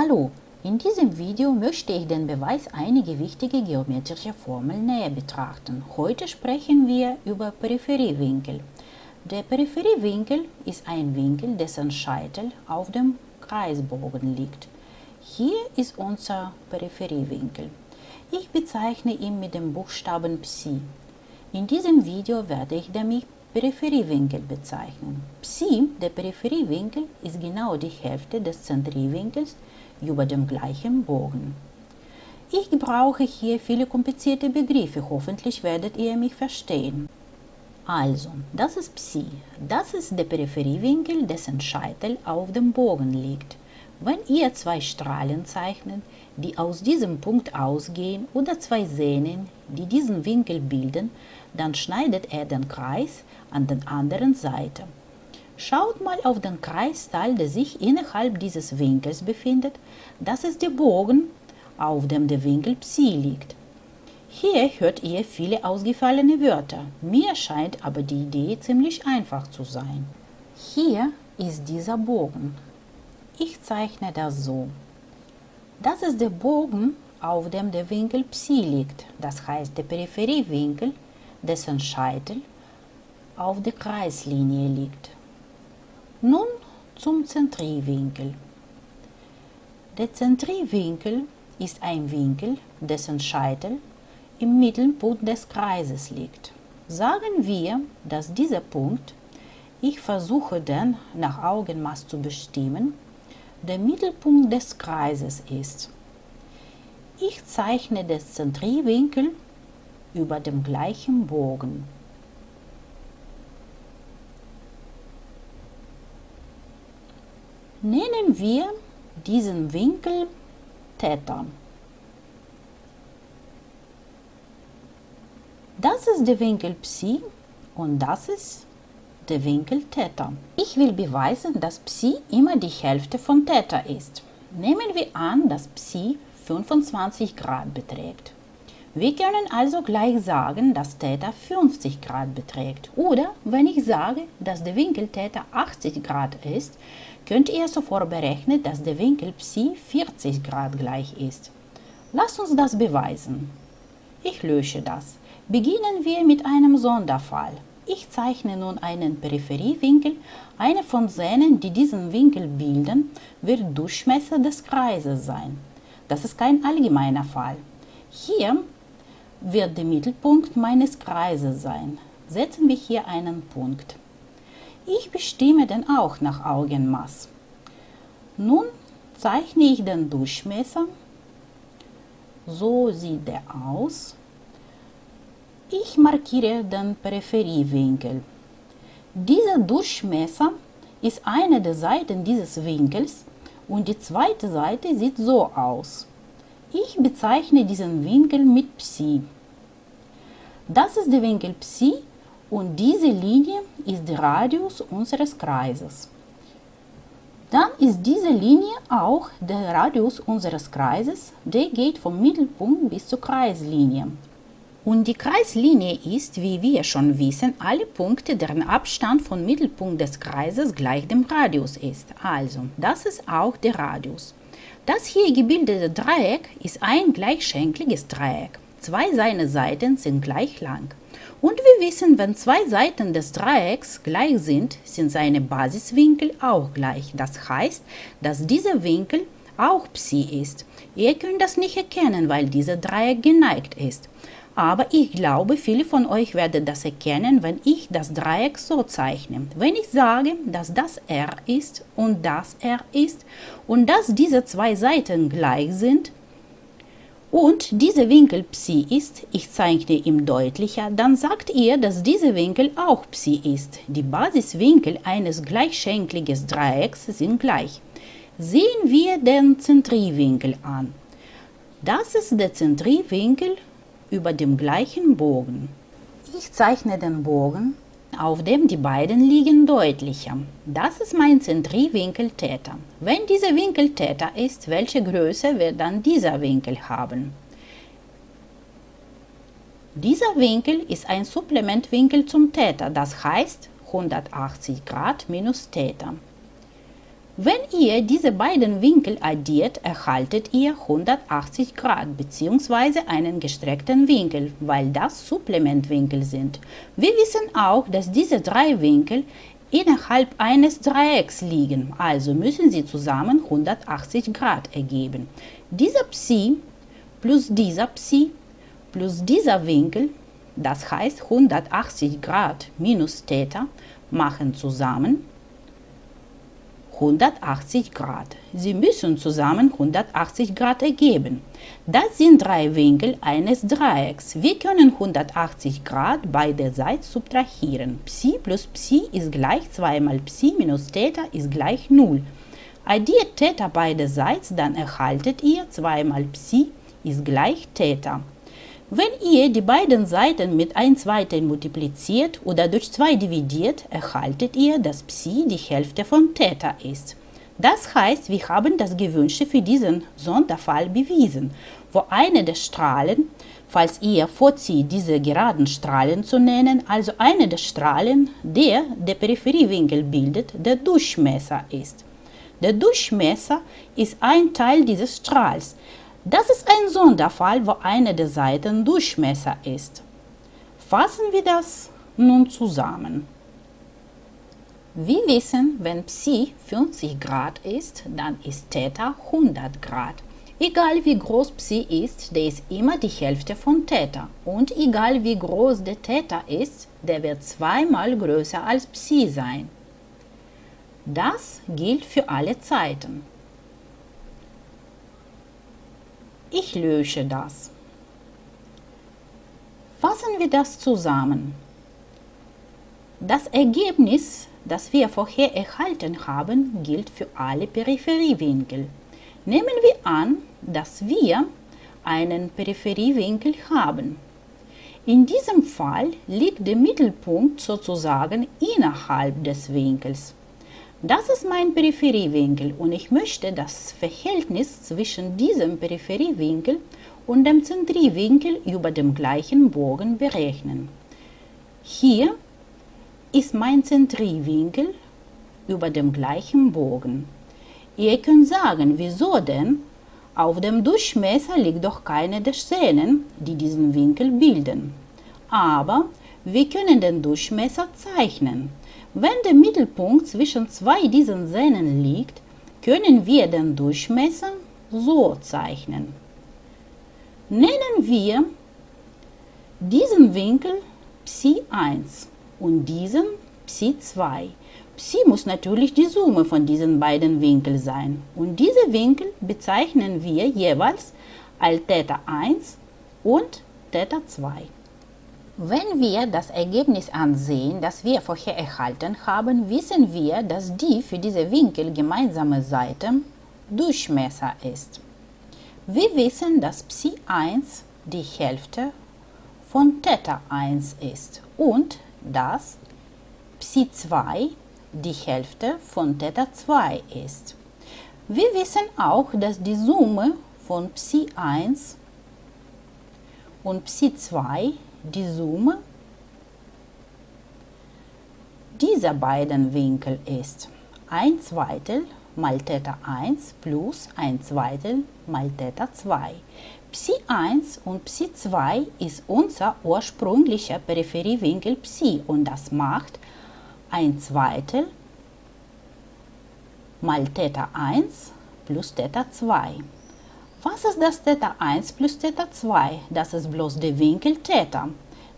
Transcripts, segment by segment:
Hallo, in diesem Video möchte ich den Beweis einiger wichtiger geometrischer Formeln näher betrachten. Heute sprechen wir über Peripheriewinkel. Der Peripheriewinkel ist ein Winkel, dessen Scheitel auf dem Kreisbogen liegt. Hier ist unser Peripheriewinkel. Ich bezeichne ihn mit dem Buchstaben Psi. In diesem Video werde ich damit Peripheriewinkel bezeichnen. Psi, der Peripheriewinkel, ist genau die Hälfte des Zentrierwinkels über dem gleichen Bogen. Ich gebrauche hier viele komplizierte Begriffe, hoffentlich werdet ihr mich verstehen. Also, das ist Psi, das ist der Peripheriewinkel, dessen Scheitel auf dem Bogen liegt. Wenn ihr zwei Strahlen zeichnet, die aus diesem Punkt ausgehen, oder zwei Sehnen, die diesen Winkel bilden, dann schneidet er den Kreis an der anderen Seite. Schaut mal auf den Kreisteil, der sich innerhalb dieses Winkels befindet. Das ist der Bogen, auf dem der Winkel Psi liegt. Hier hört ihr viele ausgefallene Wörter. Mir scheint aber die Idee ziemlich einfach zu sein. Hier ist dieser Bogen. Ich zeichne das so. Das ist der Bogen, auf dem der Winkel Psi liegt, das heißt der Peripheriewinkel, dessen Scheitel auf der Kreislinie liegt. Nun zum Zentrierwinkel. Der Zentrierwinkel ist ein Winkel, dessen Scheitel im Mittelpunkt des Kreises liegt. Sagen wir, dass dieser Punkt, ich versuche den nach Augenmaß zu bestimmen, der Mittelpunkt des Kreises ist. Ich zeichne den Zentrierwinkel über dem gleichen Bogen. Nennen wir diesen Winkel Theta. Das ist der Winkel Psi und das ist der Winkel Theta. Ich will beweisen, dass Psi immer die Hälfte von Theta ist. Nehmen wir an, dass Psi 25 Grad beträgt. Wir können also gleich sagen, dass Theta 50 Grad beträgt. Oder wenn ich sage, dass der Winkel Theta 80 Grad ist, könnt ihr sofort berechnen, dass der Winkel Psi 40 Grad gleich ist. Lasst uns das beweisen. Ich lösche das. Beginnen wir mit einem Sonderfall. Ich zeichne nun einen Peripheriewinkel. Eine von Sehnen, die diesen Winkel bilden, wird Durchmesser des Kreises sein. Das ist kein allgemeiner Fall. Hier wird der Mittelpunkt meines Kreises sein. Setzen wir hier einen Punkt. Ich bestimme den auch nach Augenmaß. Nun zeichne ich den Durchmesser. So sieht der aus. Ich markiere den Peripheriewinkel. Dieser Durchmesser ist eine der Seiten dieses Winkels und die zweite Seite sieht so aus. Ich bezeichne diesen Winkel mit Psi. Das ist der Winkel Psi und diese Linie ist der Radius unseres Kreises. Dann ist diese Linie auch der Radius unseres Kreises, der geht vom Mittelpunkt bis zur Kreislinie. Und die Kreislinie ist, wie wir schon wissen, alle Punkte, deren Abstand vom Mittelpunkt des Kreises gleich dem Radius ist. Also, das ist auch der Radius. Das hier gebildete Dreieck ist ein gleichschenkliges Dreieck. Zwei seiner Seiten sind gleich lang. Und wir wissen, wenn zwei Seiten des Dreiecks gleich sind, sind seine Basiswinkel auch gleich. Das heißt, dass dieser Winkel auch Psi ist. Ihr könnt das nicht erkennen, weil dieser Dreieck geneigt ist. Aber ich glaube, viele von euch werden das erkennen, wenn ich das Dreieck so zeichne. Wenn ich sage, dass das R ist und das R ist und dass diese zwei Seiten gleich sind und dieser Winkel Psi ist, ich zeichne ihm deutlicher, dann sagt ihr, dass dieser Winkel auch Psi ist. Die Basiswinkel eines gleichschenkligen Dreiecks sind gleich. Sehen wir den Zentrierwinkel an. Das ist der Zentrierwinkel über dem gleichen Bogen. Ich zeichne den Bogen, auf dem die beiden liegen, deutlicher. Das ist mein Zentrierwinkel Theta. Wenn dieser Winkel Theta ist, welche Größe wird dann dieser Winkel haben? Dieser Winkel ist ein Supplementwinkel zum Theta, das heißt 180 Grad minus Theta. Wenn ihr diese beiden Winkel addiert, erhaltet ihr 180 Grad bzw. einen gestreckten Winkel, weil das Supplementwinkel sind. Wir wissen auch, dass diese drei Winkel innerhalb eines Dreiecks liegen, also müssen sie zusammen 180 Grad ergeben. Dieser Psi plus dieser Psi plus dieser Winkel, das heißt 180 Grad minus Theta, machen zusammen 180 Grad. Sie müssen zusammen 180 Grad ergeben. Das sind drei Winkel eines Dreiecks. Wir können 180 Grad beide Seiten subtrahieren. Psi plus Psi ist gleich 2 mal Psi minus Theta ist gleich 0. Addiert Theta beide Seiten, dann erhaltet ihr 2 mal Psi ist gleich Theta. Wenn ihr die beiden Seiten mit 1 Zweitel multipliziert oder durch 2 dividiert, erhaltet ihr, dass Psi die Hälfte von Theta ist. Das heißt, wir haben das Gewünschte für diesen Sonderfall bewiesen, wo eine der Strahlen, falls ihr vorzieht, diese geraden Strahlen zu nennen, also eine der Strahlen, der der Peripheriewinkel bildet, der Durchmesser ist. Der Durchmesser ist ein Teil dieses Strahls. Das ist ein Sonderfall, wo eine der Seiten Durchmesser ist. Fassen wir das nun zusammen. Wir wissen, wenn Psi 50 Grad ist, dann ist Theta 100 Grad. Egal wie groß Psi ist, der ist immer die Hälfte von Theta. Und egal wie groß der Theta ist, der wird zweimal größer als Psi sein. Das gilt für alle Zeiten. Ich lösche das. Fassen wir das zusammen. Das Ergebnis, das wir vorher erhalten haben, gilt für alle Peripheriewinkel. Nehmen wir an, dass wir einen Peripheriewinkel haben. In diesem Fall liegt der Mittelpunkt sozusagen innerhalb des Winkels. Das ist mein Peripheriewinkel und ich möchte das Verhältnis zwischen diesem Peripheriewinkel und dem Zentriewinkel über dem gleichen Bogen berechnen. Hier ist mein Zentriewinkel über dem gleichen Bogen. Ihr könnt sagen, wieso denn? Auf dem Durchmesser liegt doch keine der Szenen, die diesen Winkel bilden. Aber wir können den Durchmesser zeichnen. Wenn der Mittelpunkt zwischen zwei diesen Sehnen liegt, können wir den Durchmesser so zeichnen. Nennen wir diesen Winkel Psi 1 und diesen Psi 2. Psi muss natürlich die Summe von diesen beiden Winkeln sein und diese Winkel bezeichnen wir jeweils als Theta 1 und Theta 2. Wenn wir das Ergebnis ansehen, das wir vorher erhalten haben, wissen wir, dass die für diese Winkel gemeinsame Seite Durchmesser ist. Wir wissen, dass Psi 1 die Hälfte von Theta 1 ist und dass Psi 2 die Hälfte von Theta 2 ist. Wir wissen auch, dass die Summe von Psi 1 und Psi 2 die Summe dieser beiden Winkel ist 1 Zweitel mal Theta 1 plus 1 Zweitel mal Theta 2. Psi 1 und Psi 2 ist unser ursprünglicher Peripheriewinkel Psi und das macht 1 Zweitel mal Theta 1 plus Theta 2. Was ist das Theta 1 plus Theta 2? Das ist bloß der Winkel Theta,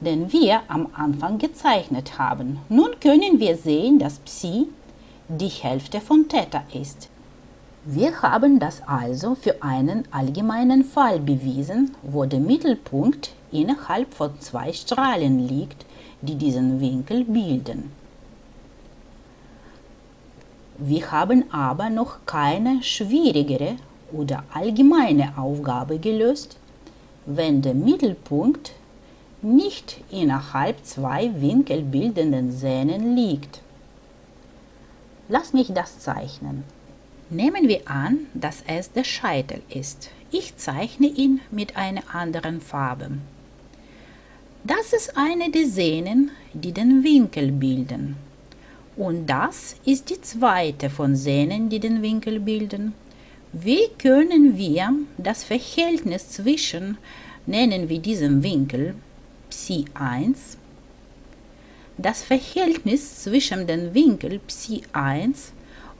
den wir am Anfang gezeichnet haben. Nun können wir sehen, dass Psi die Hälfte von Theta ist. Wir haben das also für einen allgemeinen Fall bewiesen, wo der Mittelpunkt innerhalb von zwei Strahlen liegt, die diesen Winkel bilden. Wir haben aber noch keine schwierigere oder allgemeine Aufgabe gelöst, wenn der Mittelpunkt nicht innerhalb zwei winkelbildenden Sehnen liegt. Lass mich das zeichnen. Nehmen wir an, dass es der Scheitel ist. Ich zeichne ihn mit einer anderen Farbe. Das ist eine der Sehnen, die den Winkel bilden. Und das ist die zweite von Sehnen, die den Winkel bilden. Wie können wir das Verhältnis zwischen, nennen wir diesen Winkel Psi 1, das Verhältnis zwischen dem Winkel Psi 1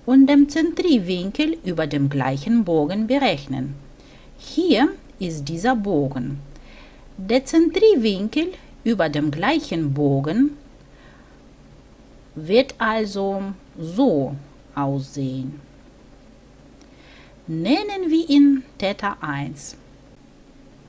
und dem Zentriwinkel über dem gleichen Bogen berechnen. Hier ist dieser Bogen. Der Zentriwinkel über dem gleichen Bogen wird also so aussehen. Nennen wir ihn Theta 1.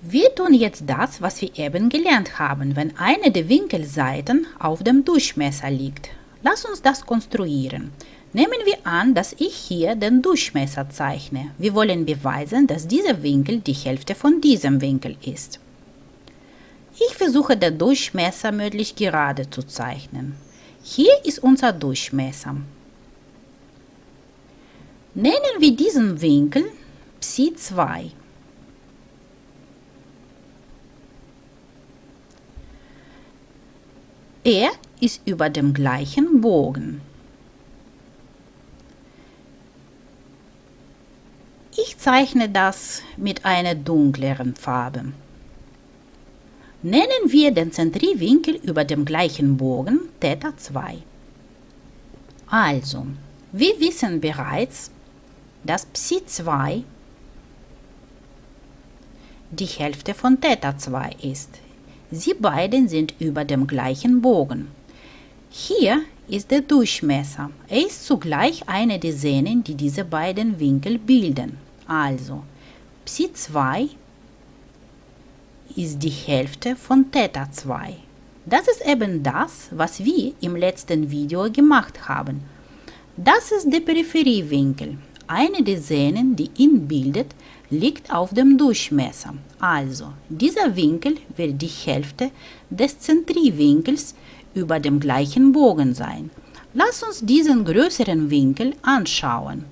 Wir tun jetzt das, was wir eben gelernt haben, wenn eine der Winkelseiten auf dem Durchmesser liegt. Lass uns das konstruieren. Nehmen wir an, dass ich hier den Durchmesser zeichne. Wir wollen beweisen, dass dieser Winkel die Hälfte von diesem Winkel ist. Ich versuche den Durchmesser möglichst gerade zu zeichnen. Hier ist unser Durchmesser. Nennen wir diesen Winkel Psi 2. Er ist über dem gleichen Bogen. Ich zeichne das mit einer dunkleren Farbe. Nennen wir den Zentriwinkel über dem gleichen Bogen Theta 2. Also, wir wissen bereits, dass Psi 2 die Hälfte von Theta 2 ist. Sie beiden sind über dem gleichen Bogen. Hier ist der Durchmesser. Er ist zugleich eine der Sehnen, die diese beiden Winkel bilden. Also, Psi 2 ist die Hälfte von Theta 2. Das ist eben das, was wir im letzten Video gemacht haben. Das ist der Peripheriewinkel. Eine der Sehnen, die ihn bildet, liegt auf dem Durchmesser. Also, dieser Winkel wird die Hälfte des Zentriwinkels über dem gleichen Bogen sein. Lass uns diesen größeren Winkel anschauen.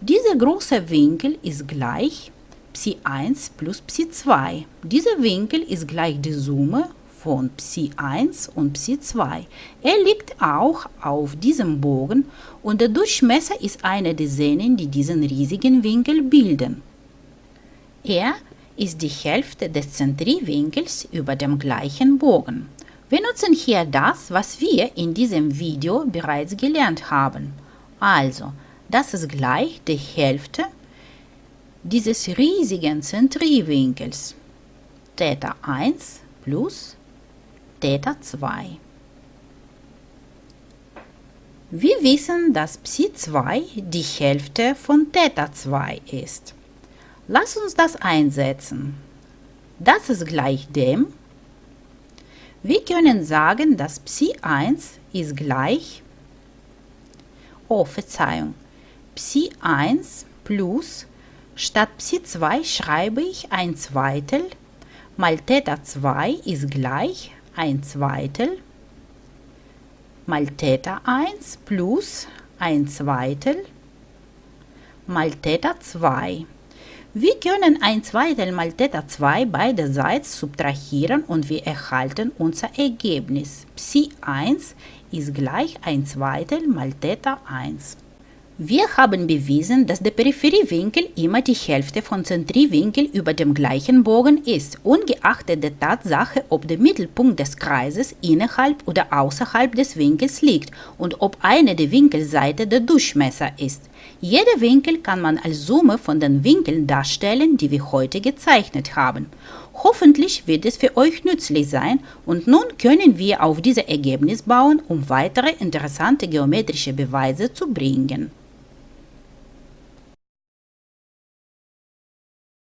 Dieser große Winkel ist gleich Psi 1 plus Psi 2. Dieser Winkel ist gleich die Summe von Psi 1 und Psi 2. Er liegt auch auf diesem Bogen und der Durchmesser ist eine der Sehnen, die diesen riesigen Winkel bilden. Er ist die Hälfte des Zentriwinkels über dem gleichen Bogen. Wir nutzen hier das, was wir in diesem Video bereits gelernt haben. Also, das ist gleich die Hälfte dieses riesigen Zentriwinkels. Theta 1 plus Theta 2. Wir wissen, dass Psi 2 die Hälfte von Theta 2 ist. Lass uns das einsetzen. Das ist gleich dem. Wir können sagen, dass Psi 1 ist gleich, oh Verzeihung, Psi 1 plus, statt Psi 2 schreibe ich ein Zweitel, mal Theta 2 ist gleich ein Zweitel, mal Theta 1 plus ein Zweitel, mal Theta 2 wir können ein Zweitel mal Theta 2 beiderseits subtrahieren und wir erhalten unser Ergebnis. Psi 1 ist gleich ein Zweitel mal Theta 1. Wir haben bewiesen, dass der Peripheriewinkel immer die Hälfte von Zentriwinkel über dem gleichen Bogen ist, ungeachtet der Tatsache, ob der Mittelpunkt des Kreises innerhalb oder außerhalb des Winkels liegt und ob eine der Winkelseiten der Durchmesser ist. Jeder Winkel kann man als Summe von den Winkeln darstellen, die wir heute gezeichnet haben. Hoffentlich wird es für euch nützlich sein und nun können wir auf dieses Ergebnis bauen, um weitere interessante geometrische Beweise zu bringen.